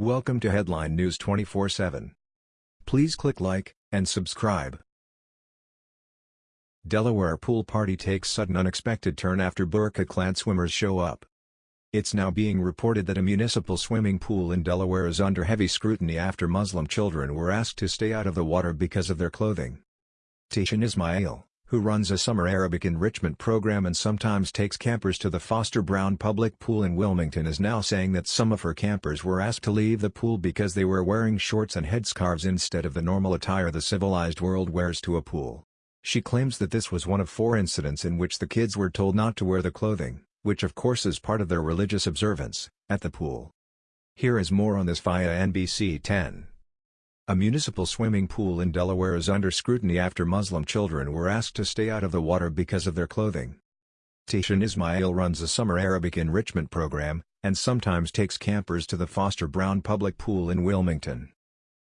Welcome to Headline News 24/7. Please click like and subscribe. Delaware pool party takes sudden unexpected turn after burqa-clad swimmers show up. It's now being reported that a municipal swimming pool in Delaware is under heavy scrutiny after Muslim children were asked to stay out of the water because of their clothing. Tishan Ismail, who runs a summer Arabic enrichment program and sometimes takes campers to the Foster Brown Public Pool in Wilmington is now saying that some of her campers were asked to leave the pool because they were wearing shorts and headscarves instead of the normal attire the civilized world wears to a pool. She claims that this was one of four incidents in which the kids were told not to wear the clothing, which of course is part of their religious observance, at the pool. Here is more on this via NBC 10. A municipal swimming pool in Delaware is under scrutiny after Muslim children were asked to stay out of the water because of their clothing. Tishan Ismail runs a summer Arabic enrichment program, and sometimes takes campers to the Foster Brown Public Pool in Wilmington.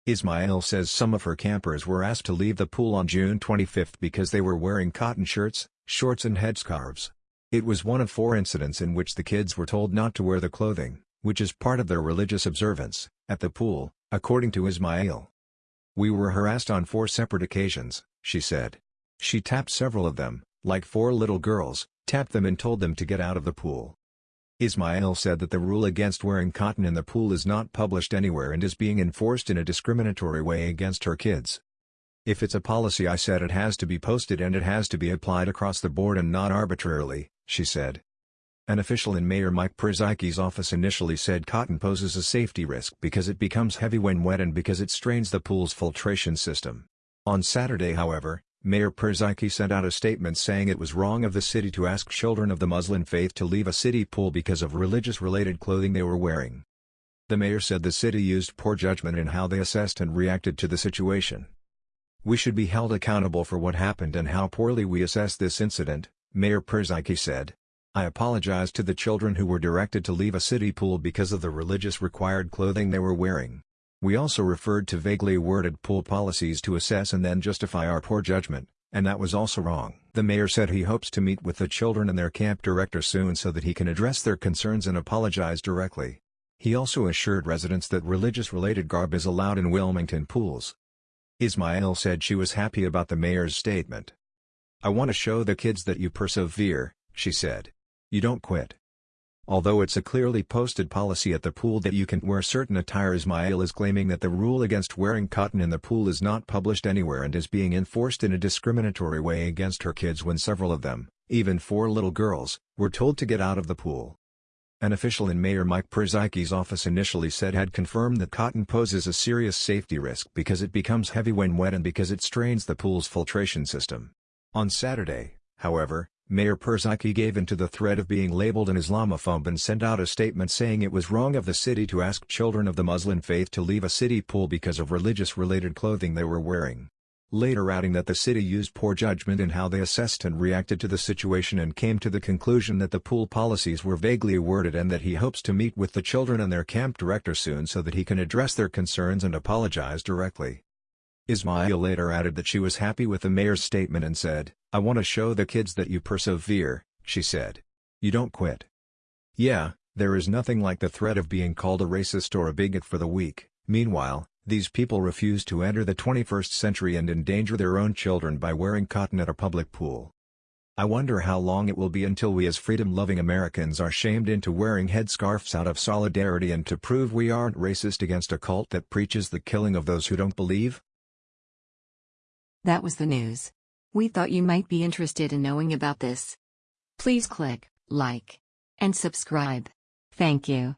Ismail says some of her campers were asked to leave the pool on June 25 because they were wearing cotton shirts, shorts and headscarves. It was one of four incidents in which the kids were told not to wear the clothing, which is part of their religious observance, at the pool, according to Ismail. We were harassed on four separate occasions, she said. She tapped several of them, like four little girls, tapped them and told them to get out of the pool. Ismail said that the rule against wearing cotton in the pool is not published anywhere and is being enforced in a discriminatory way against her kids. If it's a policy I said it has to be posted and it has to be applied across the board and not arbitrarily, she said. An official in Mayor Mike Purzycki's office initially said cotton poses a safety risk because it becomes heavy when wet and because it strains the pool's filtration system. On Saturday however, Mayor Purzycki sent out a statement saying it was wrong of the city to ask children of the Muslim faith to leave a city pool because of religious-related clothing they were wearing. The mayor said the city used poor judgment in how they assessed and reacted to the situation. We should be held accountable for what happened and how poorly we assessed this incident, Mayor Purzycki said. I apologize to the children who were directed to leave a city pool because of the religious required clothing they were wearing. We also referred to vaguely worded pool policies to assess and then justify our poor judgment, and that was also wrong. The mayor said he hopes to meet with the children and their camp director soon so that he can address their concerns and apologize directly. He also assured residents that religious-related garb is allowed in Wilmington pools. Ismail said she was happy about the mayor's statement. I want to show the kids that you persevere, she said. You don't quit. Although it's a clearly posted policy at the pool that you can wear certain attire Ismail is claiming that the rule against wearing cotton in the pool is not published anywhere and is being enforced in a discriminatory way against her kids when several of them, even four little girls, were told to get out of the pool. An official in Mayor Mike Purzycki's office initially said had confirmed that cotton poses a serious safety risk because it becomes heavy when wet and because it strains the pool's filtration system. On Saturday, however, Mayor Purzycki gave in to the threat of being labeled an Islamophobe and sent out a statement saying it was wrong of the city to ask children of the Muslim faith to leave a city pool because of religious-related clothing they were wearing. Later adding that the city used poor judgment in how they assessed and reacted to the situation and came to the conclusion that the pool policies were vaguely worded and that he hopes to meet with the children and their camp director soon so that he can address their concerns and apologize directly. Ismail later added that she was happy with the mayor's statement and said, I want to show the kids that you persevere, she said. You don't quit. Yeah, there is nothing like the threat of being called a racist or a bigot for the weak. Meanwhile, these people refuse to enter the 21st century and endanger their own children by wearing cotton at a public pool. I wonder how long it will be until we as freedom-loving Americans are shamed into wearing headscarves out of solidarity and to prove we aren't racist against a cult that preaches the killing of those who don't believe? That was the news. We thought you might be interested in knowing about this. Please click like and subscribe. Thank you.